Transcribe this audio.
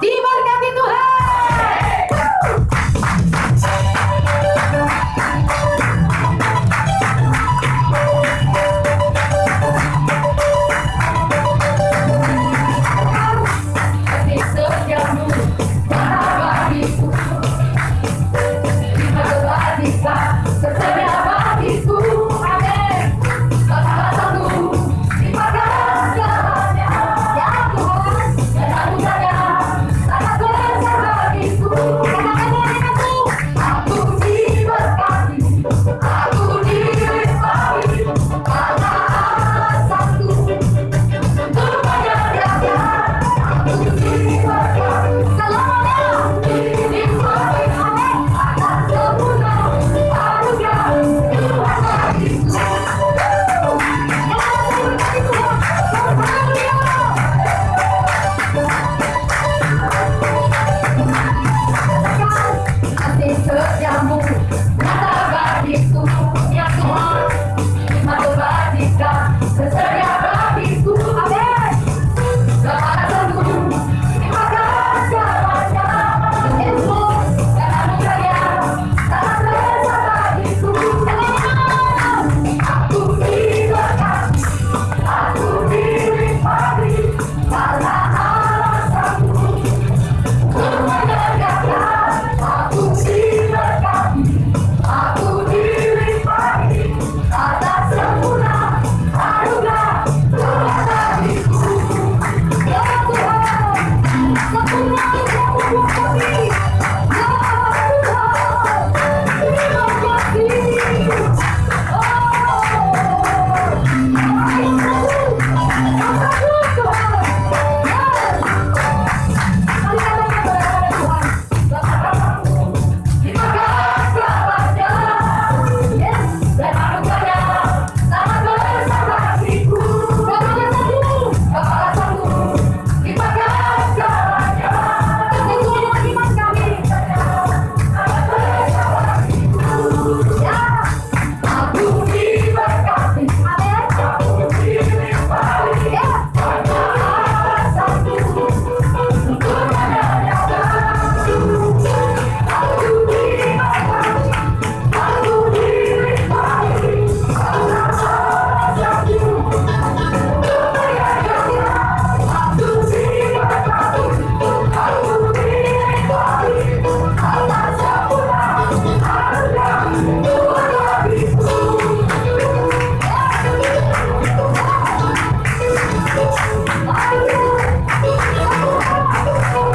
¡Dime!